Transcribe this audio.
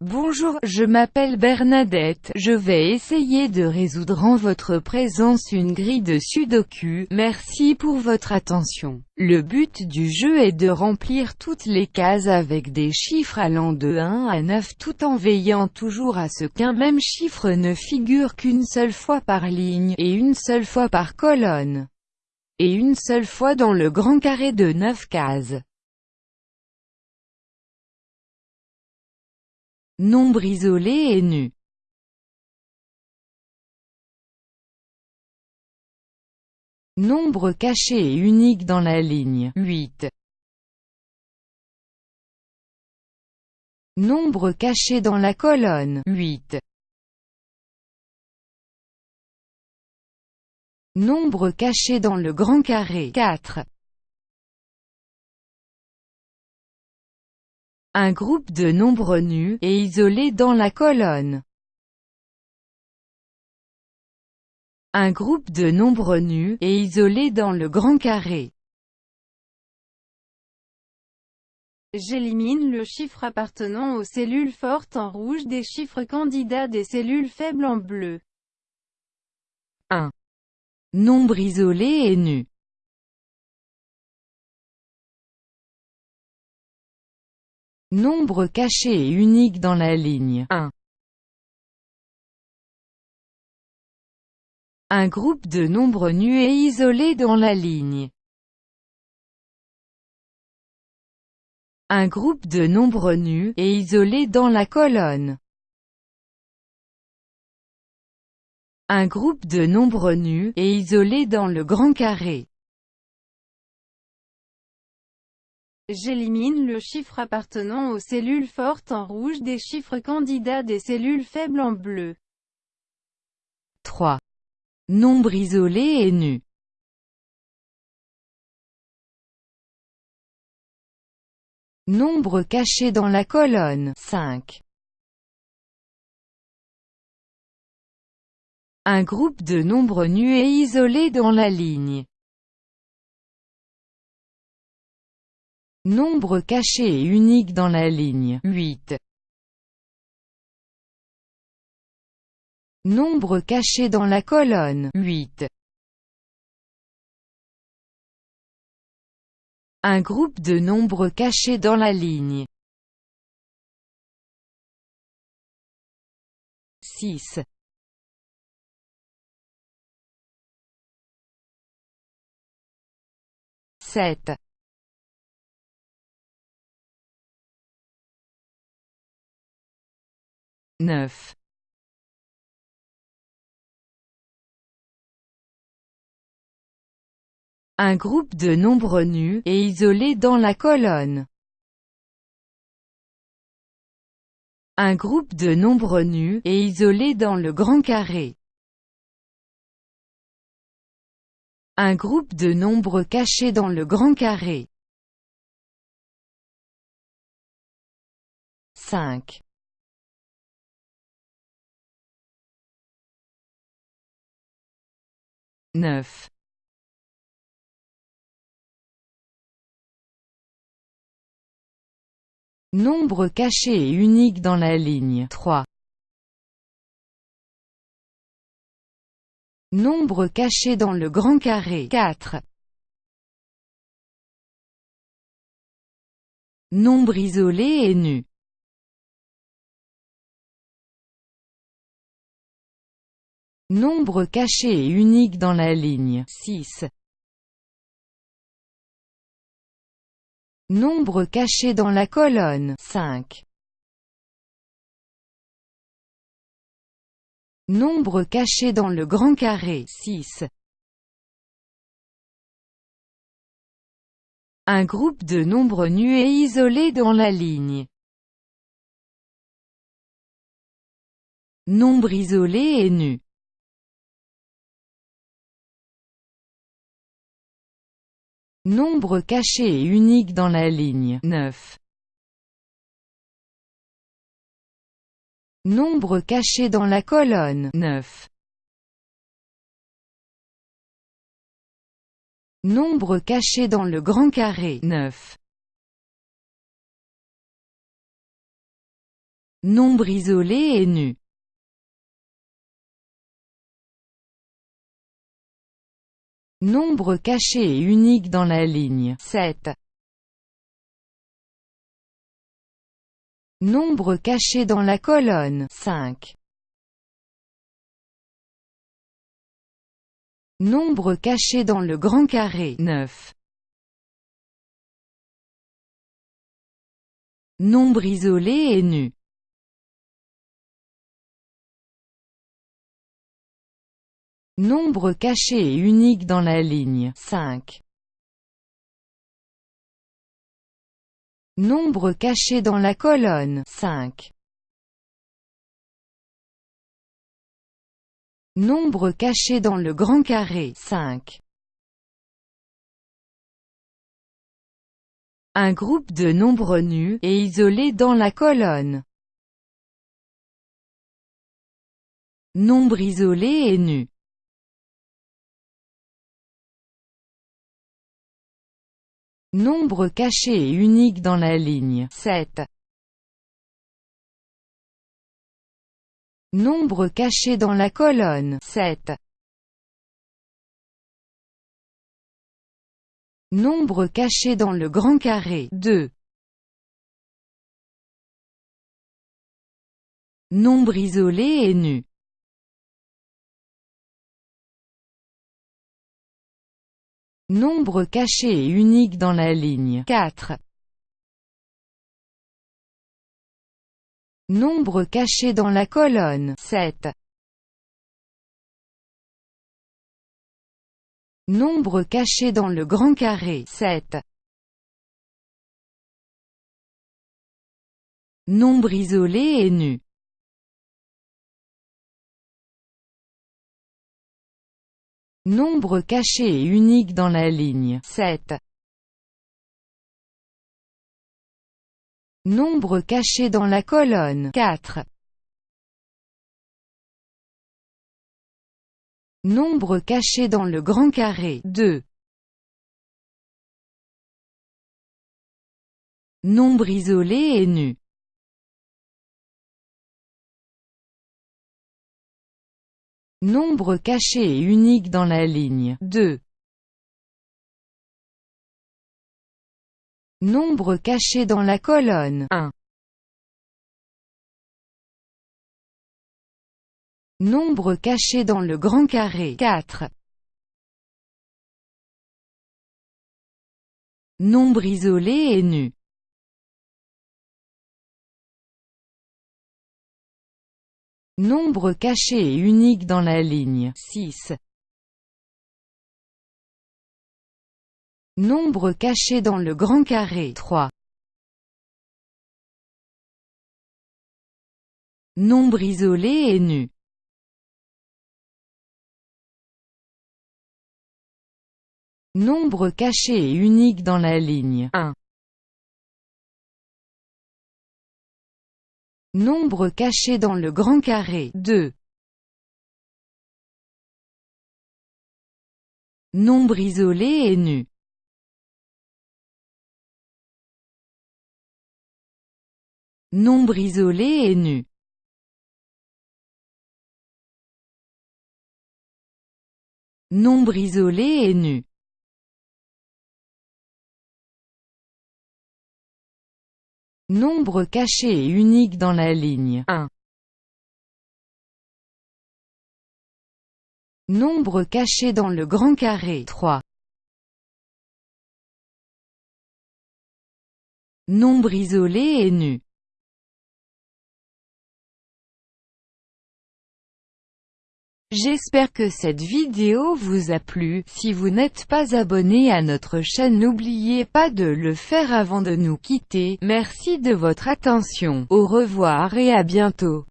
Bonjour, je m'appelle Bernadette, je vais essayer de résoudre en votre présence une grille de sudoku, merci pour votre attention. Le but du jeu est de remplir toutes les cases avec des chiffres allant de 1 à 9 tout en veillant toujours à ce qu'un même chiffre ne figure qu'une seule fois par ligne, et une seule fois par colonne, et une seule fois dans le grand carré de 9 cases. Nombre isolé et nu. Nombre caché et unique dans la ligne 8. Nombre caché dans la colonne 8. Nombre caché dans le grand carré 4. Un groupe de nombres nus, et isolés dans la colonne. Un groupe de nombres nus, et isolés dans le grand carré. J'élimine le chiffre appartenant aux cellules fortes en rouge des chiffres candidats des cellules faibles en bleu. 1. Nombre isolé et nu. Nombre caché et unique dans la ligne 1. Un groupe de nombres nus et isolés dans la ligne. Un groupe de nombres nus, et isolés dans la colonne. Un groupe de nombres nus, et isolés dans le grand carré. J'élimine le chiffre appartenant aux cellules fortes en rouge des chiffres candidats des cellules faibles en bleu. 3. Nombre isolé et nu. Nombre caché dans la colonne 5. Un groupe de nombres nus et isolés dans la ligne. Nombre caché et unique dans la ligne 8. Nombre caché dans la colonne 8. Un groupe de nombres cachés dans la ligne 6. Sept. 9. Un groupe de nombres nus, et isolés dans la colonne. Un groupe de nombres nus, et isolés dans le grand carré. Un groupe de nombres cachés dans le grand carré. 5. 9. Nombre caché et unique dans la ligne 3. Nombre caché dans le grand carré 4. Nombre isolé et nu Nombre caché et unique dans la ligne 6. Nombre caché dans la colonne 5. Nombre caché dans le grand carré 6. Un groupe de nombres nus et isolés dans la ligne. Nombre isolé et nu. Nombre caché et unique dans la ligne 9. Nombre caché dans la colonne 9. Nombre caché dans le grand carré 9. Nombre isolé et nu. Nombre caché et unique dans la ligne 7. Nombre caché dans la colonne 5. Nombre caché dans le grand carré 9. Nombre isolé et nu. Nombre caché et unique dans la ligne 5. Nombre caché dans la colonne 5. Nombre caché dans le grand carré 5. Un groupe de nombres nus, et isolés dans la colonne. Nombre isolé et nu. Nombre caché et unique dans la ligne 7. Nombre caché dans la colonne 7. Nombre caché dans le grand carré 2. Nombre isolé et nu. Nombre caché et unique dans la ligne 4. Nombre caché dans la colonne 7. Nombre caché dans le grand carré 7. Nombre isolé et nu. Nombre caché et unique dans la ligne 7. Nombre caché dans la colonne 4. Nombre caché dans le grand carré 2. Nombre isolé et nu. Nombre caché et unique dans la ligne 2. Nombre caché dans la colonne 1. Nombre caché dans le grand carré 4. Nombre isolé et nu. Nombre caché et unique dans la ligne 6. Nombre caché dans le grand carré 3. Nombre isolé et nu. Nombre caché et unique dans la ligne 1. Nombre caché dans le grand carré 2. Nombre isolé et nu. Nombre isolé et nu. Nombre isolé et nu. Nombre caché et unique dans la ligne 1. Nombre caché dans le grand carré 3. Nombre isolé et nu. J'espère que cette vidéo vous a plu, si vous n'êtes pas abonné à notre chaîne n'oubliez pas de le faire avant de nous quitter, merci de votre attention, au revoir et à bientôt.